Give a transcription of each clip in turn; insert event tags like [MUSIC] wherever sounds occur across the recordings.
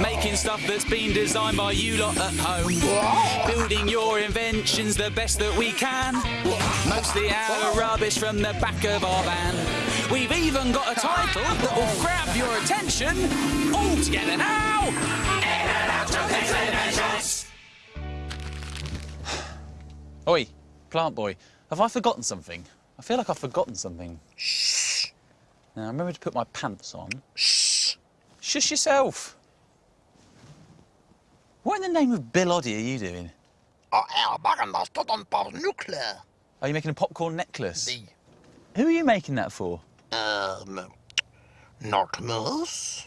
Making stuff that's been designed by you lot at home. Building your inventions the best that we can. Mostly out of rubbish from the back of our van. We've even got a title that will grab your attention. All together now. In and out of these inventions. Oi, plant boy, have I forgotten something? I feel like I've forgotten something. Shh. Now remember to put my pants on. Shh. Shush yourself. What in the name of Bill Oddie are you doing? Er bakken stått om på nuklear. Are you making a popcorn necklace? The, Who are you making that for? um, not moose.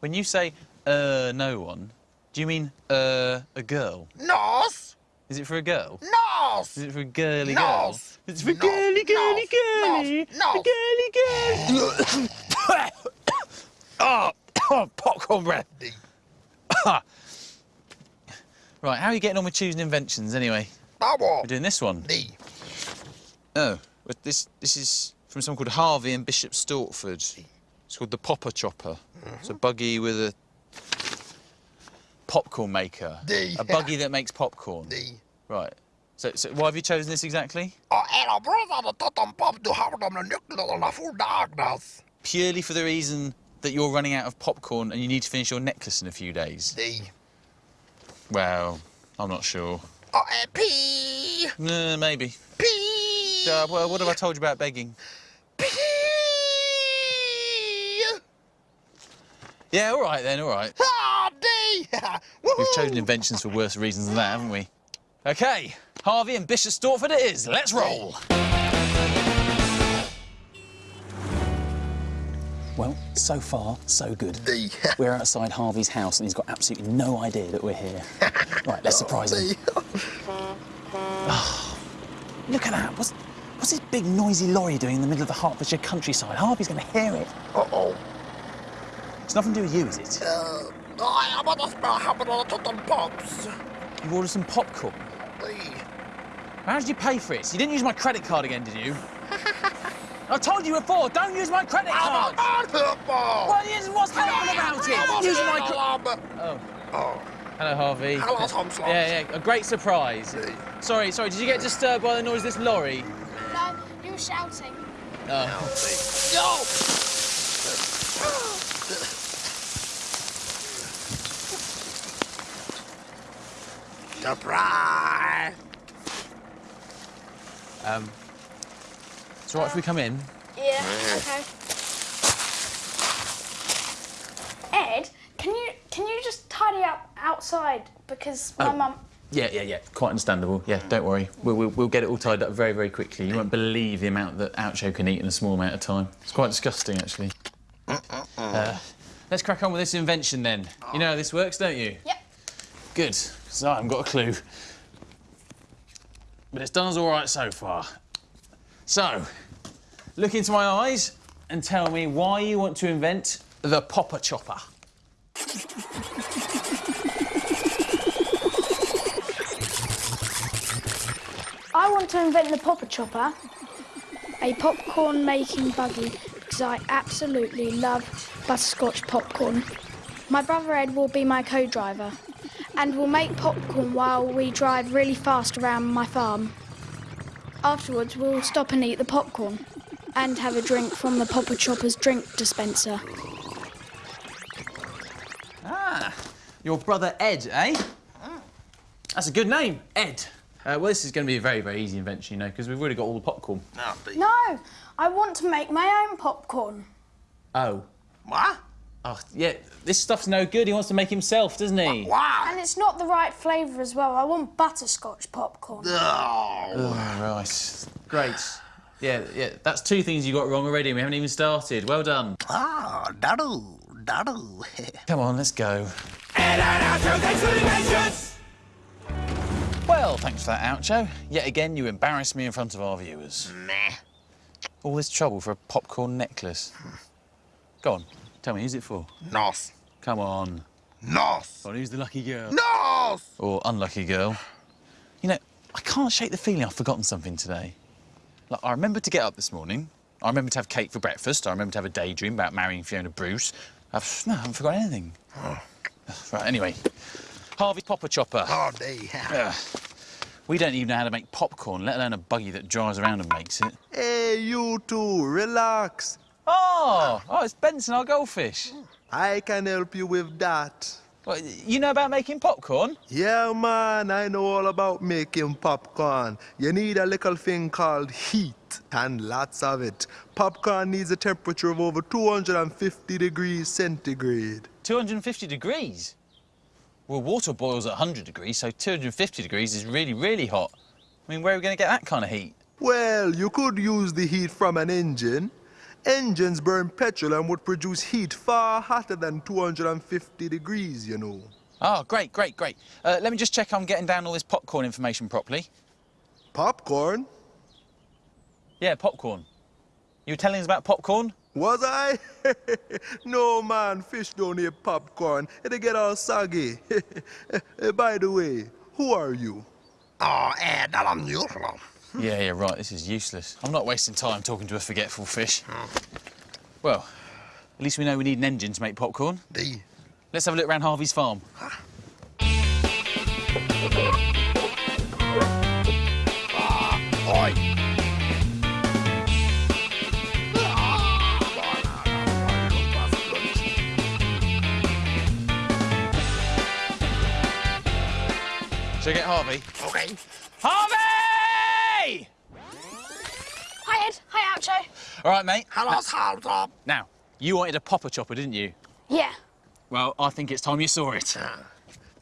When you say, uh, no one, do you mean, uh, a girl? Nos. Is it for a girl? Nos. Is it for a girly girl? Nos. It's for Nos. girly, girly, Nos. girly. Nos. For girly, girly. oh, oh, popcorn breath. Right, how are you getting on with choosing inventions anyway? that We're doing this one. The, Oh, this this is from someone called Harvey in Bishop Stortford. It's called the Popper Chopper. It's a buggy with a popcorn maker. The- A buggy that makes popcorn. the. Right. So, so why have you chosen this exactly? Og der brødre stått om på du har dem nuklear full darkness. Purely for the reason that you're running out of popcorn and you need to finish your necklace in a few days. The, Well, I'm not sure. og er pee. No, maybe. Pee. Uh, well, what have I told you about begging? Pee. Yeah, all right then, all right. D. [LAUGHS] We've chosen inventions for worse reasons than that, haven't we? OK, Harvey and Bishop Stortford it is. Let's roll. Well, so far, so good. We're outside Harvey's house and he's got absolutely no idea that we're here. [LAUGHS] right, let's surprise him. Look at that. What's, what's this big noisy lorry doing in the middle of the Hertfordshire countryside? Harvey's going to hear it. Uh-oh. It's nothing to do with you, is it? Uh, jeg må da spørre ham om det stått om pops. You ordered some popcorn. How did you pay for it? You didn't use my credit card again, did you? I told you before, don't use my credit card! What is, what's helpful about it? Using my credit... Oh. Oh. Hello, Harvey. Hello, Tom Sloss. Yeah, yeah, a great surprise. Sorry, sorry, did you get disturbed by the noise of this lorry? No, you were shouting. Oh. Yo! [LAUGHS] Surprise! Um, it's all right if we come in? Yeah, okay. Ed, can you can you just tidy up outside because my Oh. mum. Yeah, yeah, yeah. Quite understandable. Yeah, don't worry. We'll, we'll, we'll get it all tied up very, very quickly. You won't believe the amount that Oucho can eat in a small amount of time. It's quite disgusting, actually. Uh, let's crack on with this invention then. You know how this works, don't you? Yep. Good, because I haven't got a clue. But it's done us all right so far. So, look into my eyes and tell me why you want to invent the Popper Chopper. I want to invent the Popper Chopper, a popcorn making buggy, because I absolutely love butterscotch popcorn. My brother Ed will be my co driver, and we'll make popcorn while we drive really fast around my farm. Afterwards, we'll stop and eat the popcorn, and have a drink from the Popper Chopper's drink dispenser. Ah, your brother Ed, eh? That's a good name, Ed. Uh, well, this is going to be a very, very easy invention, you know, because we've already got all the popcorn. No, I want to make my own popcorn. Oh. What? Oh, yeah, this stuff's no good. He wants to make himself, doesn't he? Wow! And it's not the right flavour as well. I want butterscotch popcorn. Oh. Oh, right. Great. Yeah, yeah, that's two things you got wrong already. and We haven't even started. Well done. Ah, daddle, daddle. [LAUGHS] Come on, let's go. Well, thanks for that Oucho. Yet again, you embarrassed me in front of our viewers. Meh. All this trouble for a popcorn necklace. Go on, tell me, who's it for? Nos. Come on. Nos. Go on, who's the lucky girl? Nos! Or unlucky girl? You know, I can't shake the feeling I've forgotten something today. Like, I remember to get up this morning. I remember to have cake for breakfast. I remember to have a daydream about marrying Fiona Bruce. I've, no, I haven't forgotten anything. [SIGHS] Right, anyway. Harvey Popper Chopper. Oh. Ugh. We don't even know how to make popcorn, let alone a buggy that drives around and makes it. Hey, you two, relax. Oh, oh, it's Benson, our goldfish. I can help you with that. You know about making popcorn? Yeah, man, I know all about making popcorn. You need a little thing called heat, and lots of it. Popcorn needs a temperature of over 250 degrees centigrade. 250 degrees. Well, water boils at 100 degrees, so 250 degrees is really, really hot. I mean, where are we going to get that kind of heat? Well, you could use the heat from an engine. Engines burn petrol and would produce heat far hotter than 250 degrees, you know. Oh, great, great, great. Uh, let me just check I'm getting down all this popcorn information properly. Popcorn? Yeah, popcorn. You were telling us about popcorn? Was I? [LAUGHS] no, man, fish don't eat popcorn. They get all soggy. [LAUGHS] By the way, who are you? Oh, Ed, I'm usual. Yeah, yeah, right. This is useless. I'm not wasting time talking to a forgetful fish. Hmm. Well, at least we know we need an engine to make popcorn. D. Let's have a look around Harvey's farm. Oi. Shall I get Harvey? Okay. Harvey! All right, mate. Hello, Saltop. Now, you wanted a popper chopper, didn't you? Yeah. Well, I think it's time you saw it.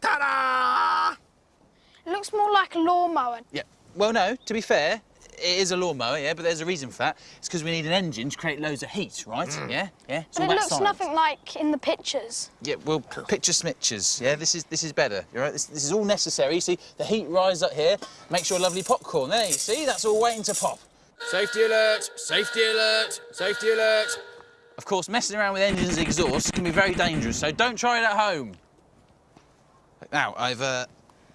Ta-da! It looks more like a lawnmower. Yeah. Well, no, to be fair, it is a lawnmower, yeah, but there's a reason for that. It's because we need an engine to create loads of heat, right? Yeah? Yeah? It's But all it looks science. nothing like in the pictures. Yeah, well, picture smitches. Yeah, this is this is better. You're right. This, this is all necessary. You see, the heat rises up here, makes your lovely popcorn. There, you see, that's all waiting to pop. Safety alert! Safety alert! Safety alert! Of course, messing around with engines' exhausts can be very dangerous, so don't try it at home. Now, I've uh,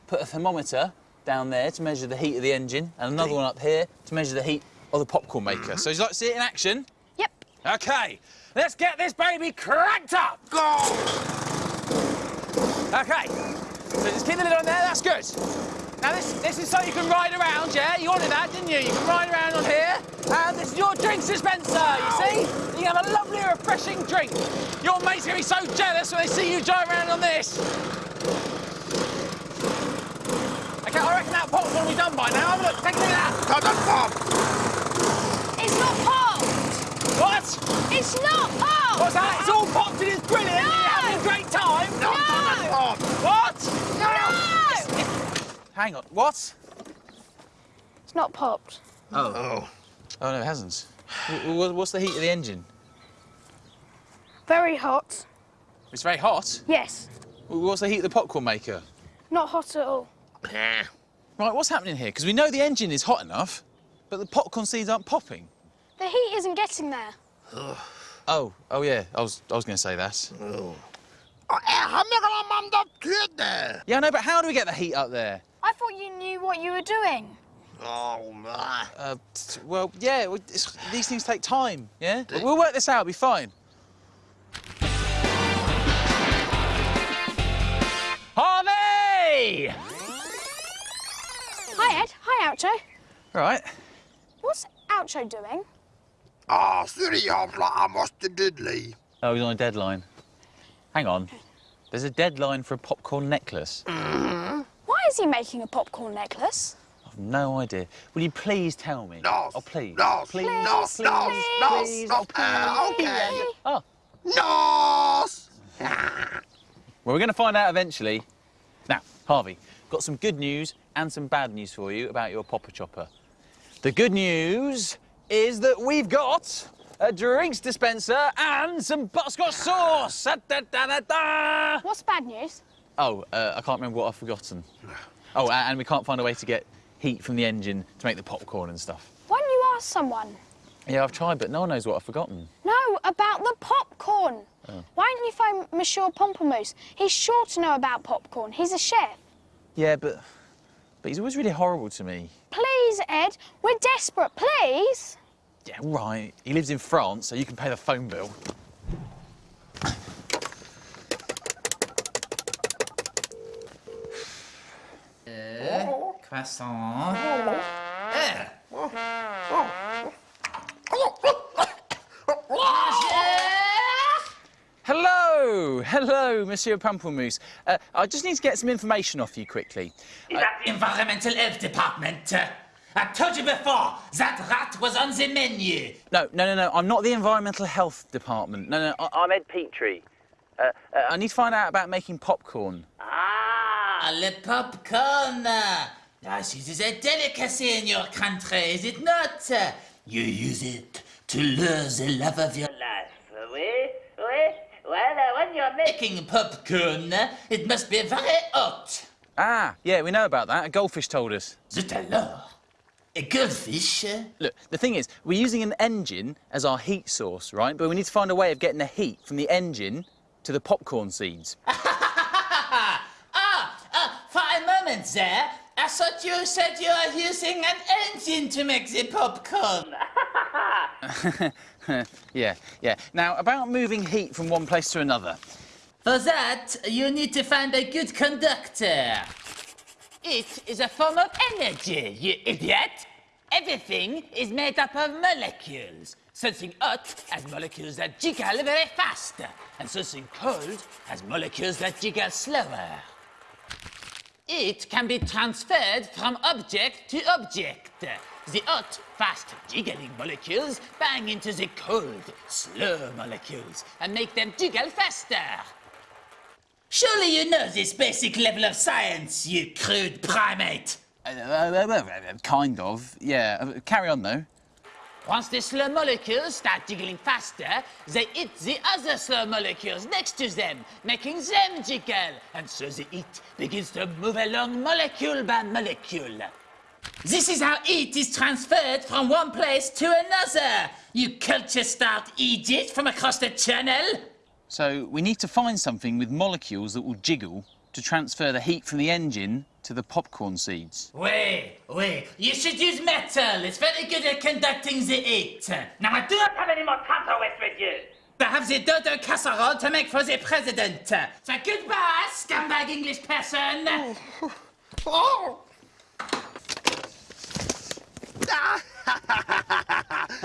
put a thermometer down there to measure the heat of the engine, and another one up here to measure the heat of the popcorn maker. So, you'd you like to see it in action? Yep. Okay, let's get this baby cranked up. Go! Okay, so just keep the lid on there, that's good. Now this, this is so you can ride around, yeah? You wanted that, didn't you? You can ride around on here, and this is your drink dispenser, you see? You can have a lovely, refreshing drink. Your mates are gonna be so jealous when they see you drive around on this. Okay, I reckon that pop's gonna be done by now. Have a look, take a look at that. Ta-da, pop! It's not popped. What? It's not popped. What's that? It's all popped and it's brilliant. and You're having a great time. No, ta-da, pop! What? No. Hang on, what? It's not popped. Oh. Oh, oh no, it hasn't. Wh- wh- What's the heat of the engine? Very hot. It's very hot. Yes. What's the heat of the popcorn maker? Not hot at all. Right, what's happening here? Because we know the engine is hot enough, but the popcorn seeds aren't popping. The heat isn't getting there. Oh, oh yeah, I was, I was going to say that. Oh, Ed, han megala man da kydde! Yeah, I know, but how do we get the heat up there? I thought you knew what you were doing. Oh, my. Uh, well, yeah, it's, these things take time, yeah? But we'll work this out, it'll be fine. Harvey! Hi, Ed. Hi, Oucho. Right. What's Oucho doing? Ah, syrjähävla amosti diddly. Oh, he's on a deadline. Hang on. There's a deadline for a popcorn necklace. Why is he making a popcorn necklace? I've no idea. Will you please tell me? No. Oh, please. No, Please. no, please, no, no, please, no. oh, Uh, okay. Oh. No! Well, we're going to find out eventually. Now, Harvey, got some good news and some bad news for you about your popper chopper. The good news is that we've got a drinks dispenser and some butterscotch sauce. Da, da, da, da, da. What's bad news? Oh, uh, I can't remember what I've forgotten. [SIGHS] Oh, and we can't find a way to get heat from the engine to make the popcorn and stuff. Why don't you ask someone? Yeah, I've tried, but no one knows what I've forgotten. No, about the popcorn. Why don't you phone Monsieur Pamplemousse? He's sure to know about popcorn. He's a chef. Yeah, but but he's always really horrible to me. Please, Ed, we're desperate. Please. Yeah, right. He lives in France, so you can pay the phone bill. Passons. Eh. Hello, hello, Monsieur Pamplemousse. Uh, I just need to get some information off you quickly. Is that the Environmental Health Department? I told you before, that rat was on the menu. No, no, no, no. I'm not the Environmental Health Department. No, no. I- I'm Ed Petrie. Uh, uh, I need to find out about making popcorn. Ah, le popcorn. Ah, this a delicacy in your country, is it not? You use it to lure the love of your life. Oui, oui. Well, uh, when you're making popcorn, it must be very hot. Ah, yeah, we know about that. A goldfish told us. Zut alors. A goldfish? Look, the thing is, we're using an engine as our heat source, right? But we need to find a way of getting the heat from the engine to the popcorn seeds. [LAUGHS] ah, ah, for a moment there, I thought you said you were using an engine to make the popcorn. [LAUGHS] [LAUGHS] yeah, yeah. Now, about moving heat from one place to another. For that, you need to find a good conductor. It is a form of energy, you idiot. Everything is made up of molecules. Something hot has molecules that jiggle very fast, and something cold has molecules that jiggle slower. It can be transferred from object to object. The hot, fast jiggling molecules bang into the cold, slow molecules and make them jiggle faster. Surely you know this basic level of science, you crude primate. Uh, uh, uh, uh, kind of, yeah. Uh, Carry on, though. Once the slow molecules start jiggling faster, they hit the other slow molecules next to them, making them jiggle. And so the heat begins to move along molecule by molecule. This is how heat is transferred from one place to another. You culture start idiot from across the channel. So we need to find something with molecules that will jiggle to transfer the heat from the engine to the popcorn seeds. Wait, wait. You should use metal. It's very good at conducting the heat. Now, I do not have any more time to waste with you. I have the dodo casserole to make for the president. So goodbye, scumbag English person. Oh.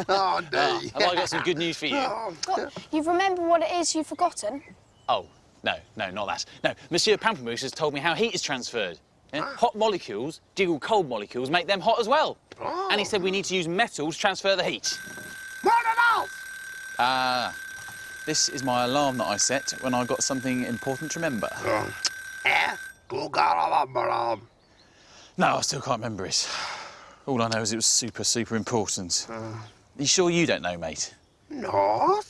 oh, Dave. [LAUGHS] Have oh, ah, I got some good news for you? Oh. What? You've remembered what it is you've forgotten? Oh, no, no, not that. No, Monsieur Pamplemousse has told me how heat is transferred. Yeah? Hot molecules jiggle cold molecules, make them hot as well. And he said we need to use metals to transfer the heat. What else? Ah, this is my alarm that I set when I got something important to remember. Eh? Um. No, I still can't remember it. All I know is it was super, super important. you sure you don't know, mate? No.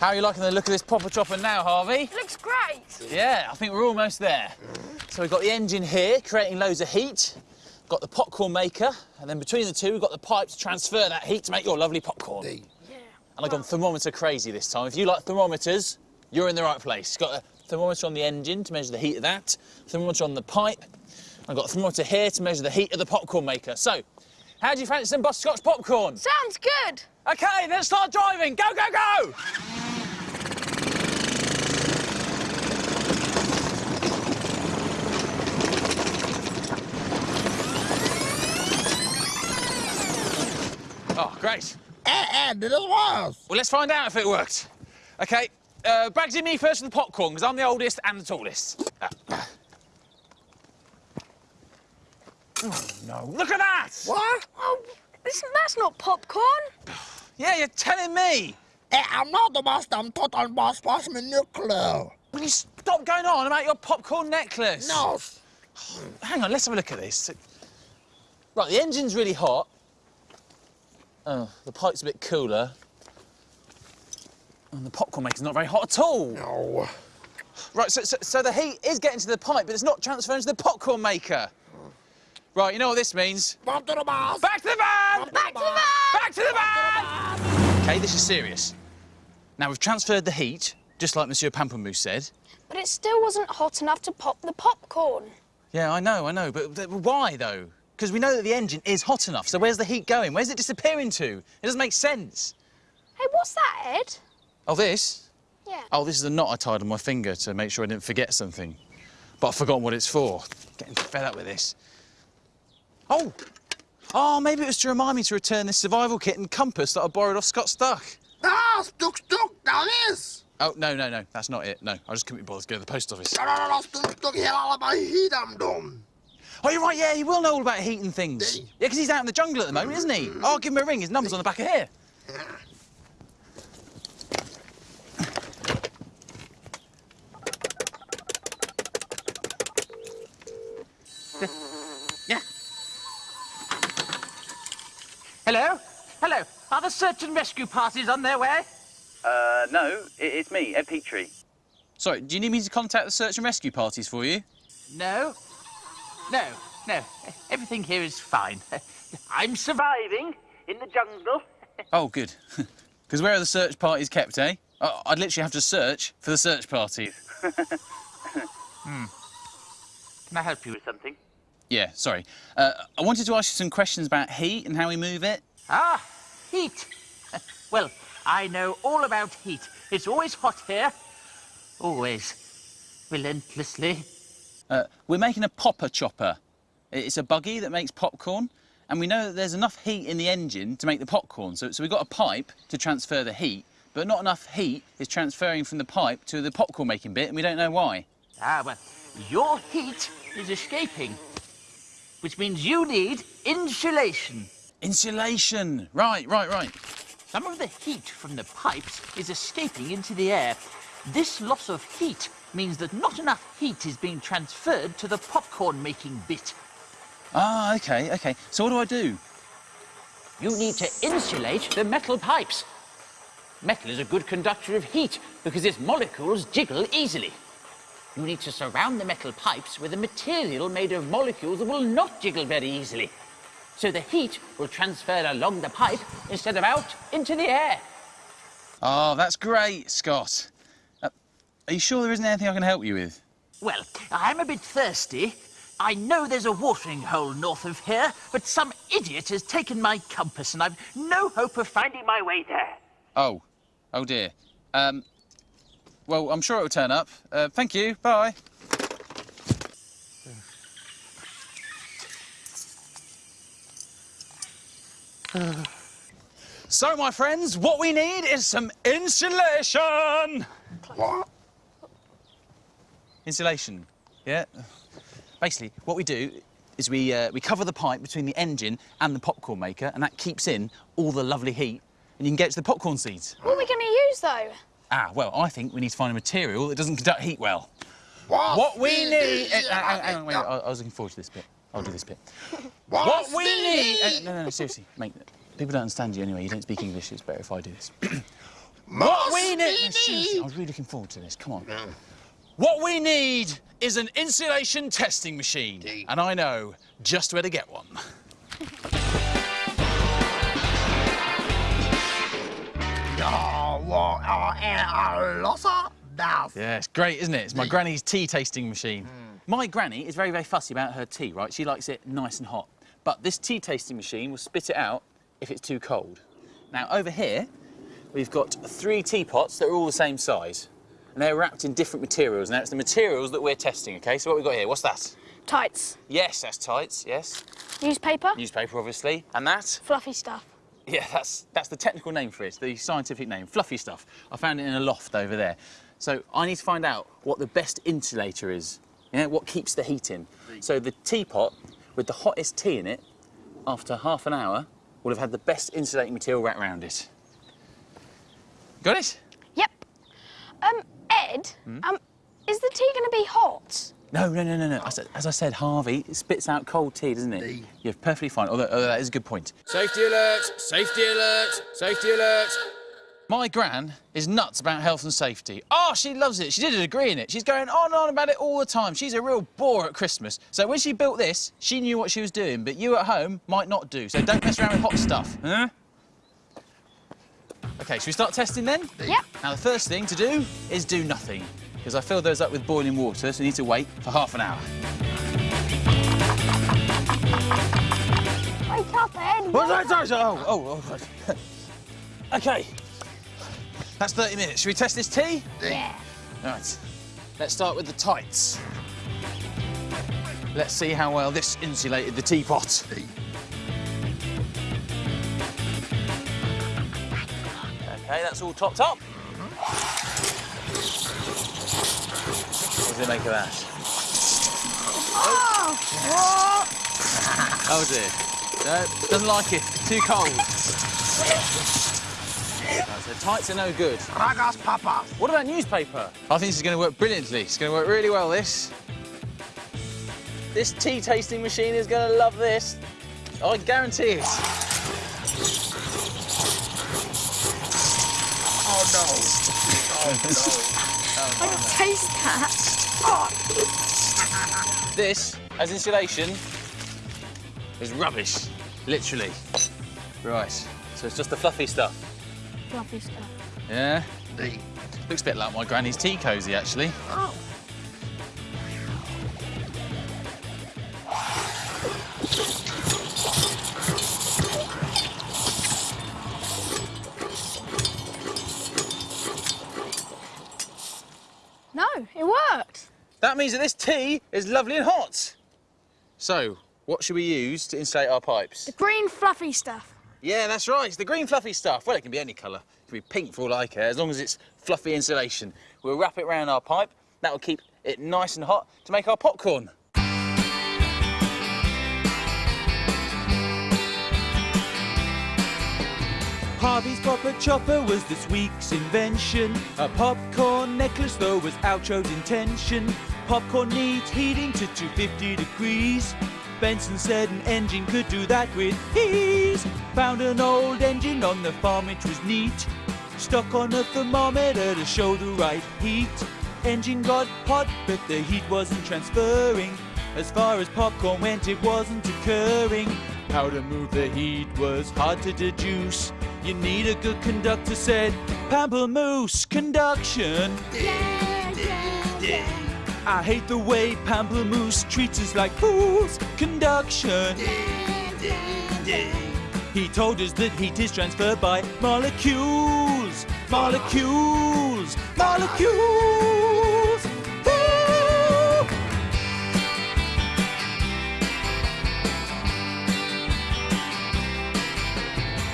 How are you liking the look of this popper chopper now, Harvey? Looks great. Yeah, I think we're almost there. So we've got the engine here, creating loads of heat. Got the popcorn maker, and then between the two, we've got the pipe to transfer that heat to make your lovely popcorn. Hey. And I've gone thermometer crazy this time. If you like thermometers, you're in the right place. Got a thermometer on the engine to measure the heat of that, thermometer on the pipe. I've got a thermometer here to measure the heat of the popcorn maker. So, how do you fancy some butterscotch popcorn? Sounds good. OK, let's start driving. Go, go, go! Oh, great. Eh, eh, this was. Well, let's find out if it worked. OK, uh, Bagsy me first with the popcorn, because I'm the oldest and the tallest. Uh, Oh, no. Look at that! What? Oh, this, that's not popcorn. [SIGHS] Yeah, you're telling me. Eh, I'm not the boss, I'm total boss, boss me nuclear. Will you stop going on about your popcorn necklace? No. Hang on, let's have a look at this. Right, the engine's really hot. Oh, the pipe's a bit cooler. And the popcorn maker's not very hot at all. No. Right, so, so, so the heat is getting to the pipe, but it's not transferring to the popcorn maker. Right, you know what this means? Back to the boss. Back to the van! Back to the van. Back to the van! OK, this is serious. Now, we've transferred the heat, just like Monsieur Pamplemousse said. But it still wasn't hot enough to pop the popcorn. Yeah, I know, I know, but th- why though? Because we know that the engine is hot enough. So where's the heat going? Where's it disappearing to? It doesn't make sense. Hey, what's that, Ed? Oh, this? Yeah. Oh, this is a knot I tied on my finger to make sure I didn't forget something. But I've forgotten what it's for. Getting fed up with this. Oh! Oh, maybe it was to remind me to return this survival kit and compass that I borrowed off Scott Stuck. Ah, stuck, stuck, that is. Oh, no, no, no, that's not it. No, I just couldn't be bothered to go to the post office. No, no, no, no, stuck, stuck, hela alla bara hit dem. Oh, you're right, yeah, he will know all about heat and things. Did? Yeah, because he's out in the jungle at the moment, isn't he? Oh, I'll give him a ring. His number's on the back of here. [LAUGHS] Yeah. Hello? Hello. Are the search and rescue parties on their way? Uh, no, it's me, Ed Petrie. Sorry, do you need me to contact the search and rescue parties for you? No. No, no. Everything here is fine. [LAUGHS] I'm surviving in the jungle. [LAUGHS] Oh, good. [LAUGHS] Because where are the search parties kept, eh? I'd literally have to search for the search parties. Can I help you with something? Yeah, sorry. Uh, I wanted to ask you some questions about heat and how we move it. Ah, heat. Well, I know all about heat. It's always hot here. Always. Relentlessly. Uh, we're making a popper chopper. It's a buggy that makes popcorn, and we know that there's enough heat in the engine to make the popcorn. So, so we've got a pipe to transfer the heat, but not enough heat is transferring from the pipe to the popcorn making bit, and we don't know why. Ah, well, your heat is escaping, which means you need insulation. Insulation. Right, right, right. Some of the heat from the pipes is escaping into the air. This loss of heat means that not enough heat is being transferred to the popcorn making bit. Ah, okay, okay. So what do I do? You need to insulate the metal pipes. Metal is a good conductor of heat because its molecules jiggle easily. You need to surround the metal pipes with a material made of molecules that will not jiggle very easily. So the heat will transfer along the pipe instead of out into the air. Oh, that's great, Scott. Are you sure there isn't anything I can help you with? Well, I'm a bit thirsty. I know there's a watering hole north of here, but some idiot has taken my compass and I've no hope of finding my way there. Oh, oh dear. Um, well, I'm sure it'll turn up. Uh, thank you. Bye. So, my friends, what we need is some insulation. What? Insulation, yeah. Basically, what we do is we uh, we cover the pipe between the engine and the popcorn maker, and that keeps in all the lovely heat, and you can get to the popcorn seeds. What are we going to use, though? Ah, well, I think we need to find a material that doesn't conduct heat well. What? What we we need. need- uh, hang on, hang wait, I, I was looking forward to this bit. I'll do this bit. [LAUGHS] What, What we need. Uh, no, no, no, seriously, mate. People don't understand you anyway. You don't speak English. It's better if I do this. what we need. No, seriously, I was really looking forward to this. Come on. What we need is an insulation testing machine, Indeed. and I know just where to get one. Ja, vad är alla där? Yeah, it's great, isn't it? It's my granny's tea tasting machine. Hmm. My granny is very, very fussy about her tea, right? She likes it nice and hot. But this tea tasting machine will spit it out if it's too cold. Now, over here, we've got three teapots that are all the same size. And they're wrapped in different materials. Now, it's the materials that we're testing, OK? So what we've got here, what's that? Tights. Yes, that's tights, yes. Newspaper. Newspaper, obviously. And that? Fluffy stuff. Yeah, that's that's the technical name for it, the scientific name, fluffy stuff. I found it in a loft over there. So I need to find out what the best insulator is. You know, what keeps the heat in. So the teapot with the hottest tea in it, after half an hour, will have had the best insulating material wrapped around it. Got it? Yep. Um, Ed, um, is the tea going to be hot? No, no, no, no, no. I said, as I said, Harvey, it spits out cold tea, doesn't it? Tea. You're perfectly fine. Although, although that is a good point. Safety alert! Safety alert! Safety alert! My gran is nuts about health and safety. Oh, she loves it. She did a degree in it. She's going on and on about it all the time. She's a real bore at Christmas. So when she built this, she knew what she was doing, but you at home might not do. So don't mess around with hot stuff, huh? OK, should we start testing then? Yep. Now, the first thing to do is do nothing, because I filled those up with boiling water, so you need to wait for half an hour. Wake up, Ed! What's that? Oh, oh, oh, God. [LAUGHS] OK. That's 30 minutes. Should we test this tea? Yeah. All right. Let's start with the tights. Let's see how well this insulated the teapot. Okay, that's all topped up. What does it make of that? Oh dear. No, doesn't like it. Too cold. Right, so tights are no good. Ragas papas. What about newspaper? I think this is going to work brilliantly. It's going to work really well, this. This tea tasting machine is going to love this. I guarantee it. Oh no. Oh, I can taste that. [LAUGHS] This, as insulation, is rubbish. Literally. Right. So it's just the fluffy stuff. Fluffy stuff. Yeah? D. Looks a bit like my granny's tea cosy, actually. Oh. Means that this tea is lovely and hot. So, what should we use to insulate our pipes? The green fluffy stuff. Yeah, that's right. It's the green fluffy stuff. Well, it can be any colour. It can be pink for all I care, as long as it's fluffy insulation. We'll wrap it around our pipe. That will keep it nice and hot to make our popcorn. Harvey's Popper Chopper was this week's invention. A popcorn necklace, though, was Oucho's intention. Popcorn needs heating to 250 degrees. Benson said an engine could do that with ease. Found an old engine on the farm, which was neat. Stuck on a thermometer to show the right heat. Engine got hot, but the heat wasn't transferring. As far as popcorn went, it wasn't occurring. How to move the heat was hard to deduce. You need a good conductor, said Pamplemousse conduction. I hate the way Pamplemousse treats us like fools. Conduction. He told us that heat is transferred by molecules. Molecules. Molecules. Ooh.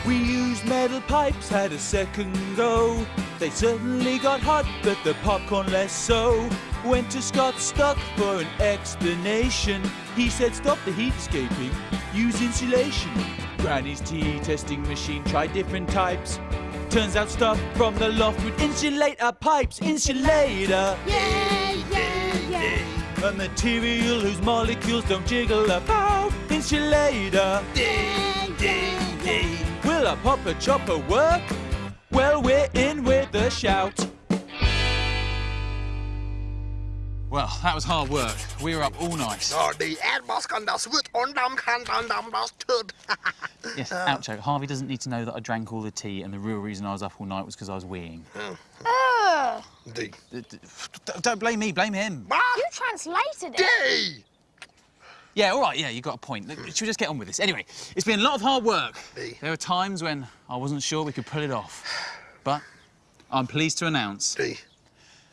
We used metal pipes, had a second go. They certainly got hot, but the popcorn less so. Went to Scott Stuck for an explanation. He said, Stop the heat escaping, use insulation. Granny's tea testing machine tried different types. Turns out stuff from the loft would insulate our pipes. Insulator. Yeah, yeah, yeah. A material whose molecules don't jiggle about. Insulator. Will a popper chopper work? Well, we're in with a shout. Well, that was hard work. We were up all night. Ja, die Erdbas kan das wird und dann kann dann dann das [LAUGHS] tut. Yes, Oucho, Harvey doesn't need to know that I drank all the tea and the real reason I was up all night was because I was weeing. Hmm. Ugh. D. D- d- f- Don't blame me, blame him. Wat? You translated D. it. Yeah, all right, yeah, you got a point. Look, Should we just get on with this? Anyway, it's been a lot of hard work. Hey. There were times when I wasn't sure we could pull it off. But I'm pleased to announce D.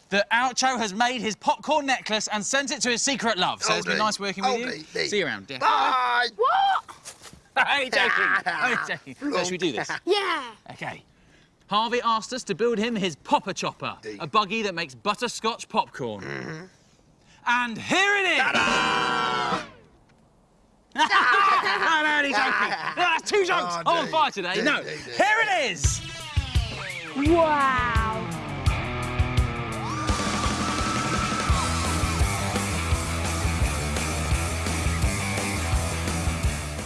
that Oucho has made his popcorn necklace and sent it to his secret love. So Oh, it's been nice working with you. Dee, Dee. See you around. [LAUGHS] Yeah. Bye. Only joking. Only joking. So should we do this? [LAUGHS] Yeah. Okay. Harvey asked us to build him his popper chopper, Dee. a buggy that makes butterscotch popcorn. And here it is! no, no, only joking. No, that's two jokes. Oh, I'm on fire today. Dee, no, Dee, Dee. here it is. Wow.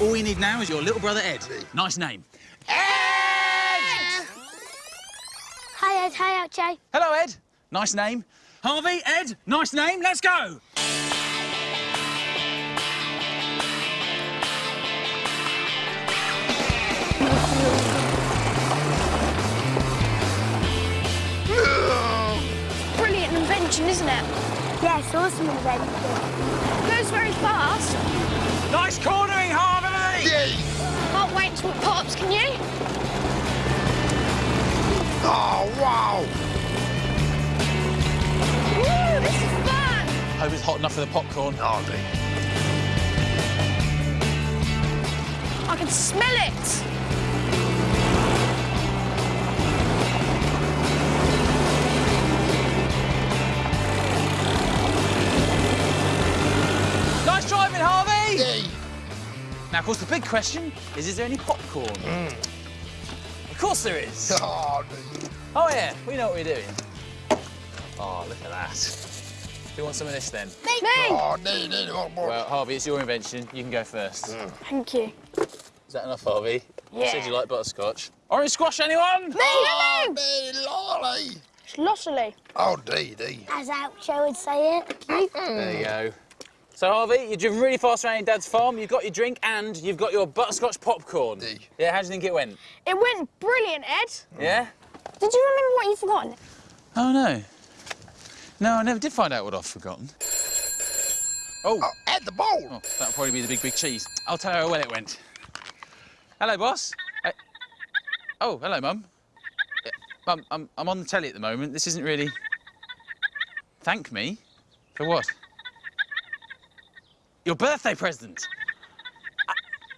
All we need now is your little brother Ed. Nice name. Ed! Hi, Ed. Hi, Oucho. Hello, Ed. Nice name. Harvey, Ed, nice name. Let's go. Brilliant invention, isn't it? Yes, awesome invention. Goes very fast. Nice cornering, Harvey. D. swap pops, can you? Oh, wow. Woo, this is fun! Hope it's hot enough for the popcorn. Oh, dear. I can smell it. Now, of course, the big question is, is there any popcorn? Of course there is. [LAUGHS] Oh. Oh, yeah, we know what we're doing. Oh, look at that. Do you want some of this, then? Me. Oh, dear, dear, oh, boy. Well, Harvey, it's your invention. You can go first. Hmm. Thank you. Is that enough, Harvey? You Yeah. said you like butterscotch. Orange squash, anyone? Oh, dear, lolly. It's Lossily. Oh, dear, dear. As Oucho would say it. Mm-hmm. There you go. So, Harvey, you've driven really fast around your dad's farm, you've got your drink, and you've got your butterscotch popcorn. Hey. Yeah, how do you think it went? It went brilliant, Ed. Yeah? Did you remember what you've forgotten? Oh, no. No, I never did find out what I've forgotten. Oh, Oh, at the bowl. oh that'll probably be the big, big cheese. I'll tell her how well it went. Hello, boss. Uh, oh, hello, Mum. Uh, Mum, I'm, I'm on the telly at the moment. This isn't really... Thank me? For what? Your birthday present. Uh,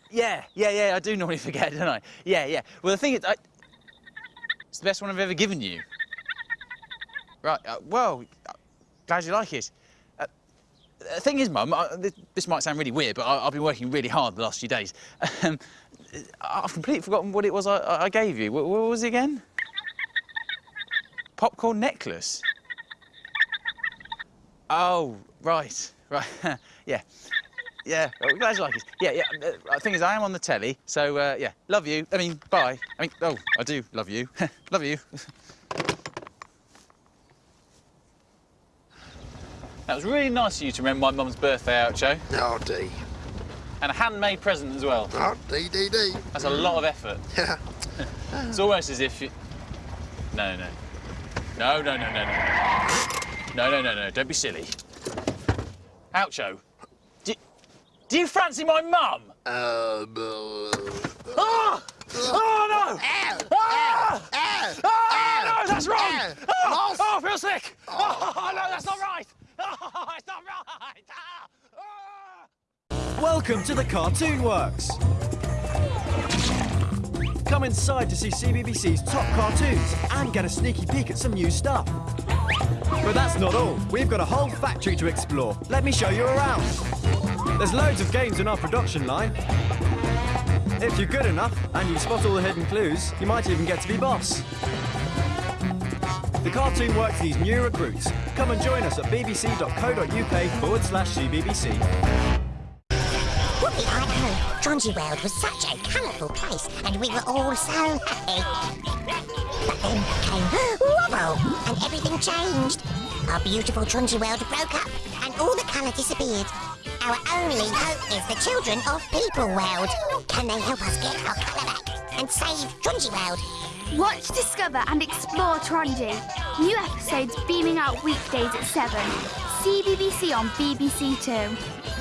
yeah, yeah, yeah, I do normally [LAUGHS] forget, don't I? Yeah, yeah. Well, the thing is, I... it's the best one I've ever given you. Right, uh, well, uh, glad you like it. Uh, the thing is, Mum, I, this, this might sound really weird, but I, I've been working really hard the last few days. Um, I've completely forgotten what it was I, I- I gave you. What, what was it again? Popcorn necklace? Oh, right, [LAUGHS] right, yeah. Yeah, well, glad you like it. Yeah, yeah. uh, The thing is, I am on the telly, so uh, yeah. Love you. I mean, bye. I mean, oh, I do love you. [LAUGHS] love you. [LAUGHS] that was really nice of you to remember my mum's birthday out, Joe. Oh, dear. And a handmade present as well. Oh, dear, dear, dear. That's a lot of effort. [LAUGHS] Yeah. It's almost as if you... No, no. No, no, no, no, no. No, no, no, no. Don't be silly. Oucho. Do, do you fancy my mum? Uh, blah. Ah! Oh, no! Ow! Ah! Ow! Ah, no, that's wrong! Ow! Oh, oh, I feel sick! Oh, no, that's not right! Oh, it's not right! Ah! Ah! Welcome to the Cartoon Works. Come inside to see CBBC's top cartoons and get a sneaky peek at some new stuff. But that's not all. We've got a whole factory to explore. Let me show you around. There's loads of games in our production line. If you're good enough and you spot all the hidden clues, you might even get to be boss. The Cartoon Works needs new recruits. Come and join us at bbc.co.uk forward slash CBBC. Whoopie, I World was such a colourful place, and we were all so happy. But then came [GASPS] Wobble, and everything changed. Our beautiful Tronji World broke up, and all the colour disappeared. Our only hope is the children of People World. Can they help us get our colour back and save Tronji World? Watch, discover and explore Tronji. New episodes beaming out weekdays at 7. CBBC on BBC Two.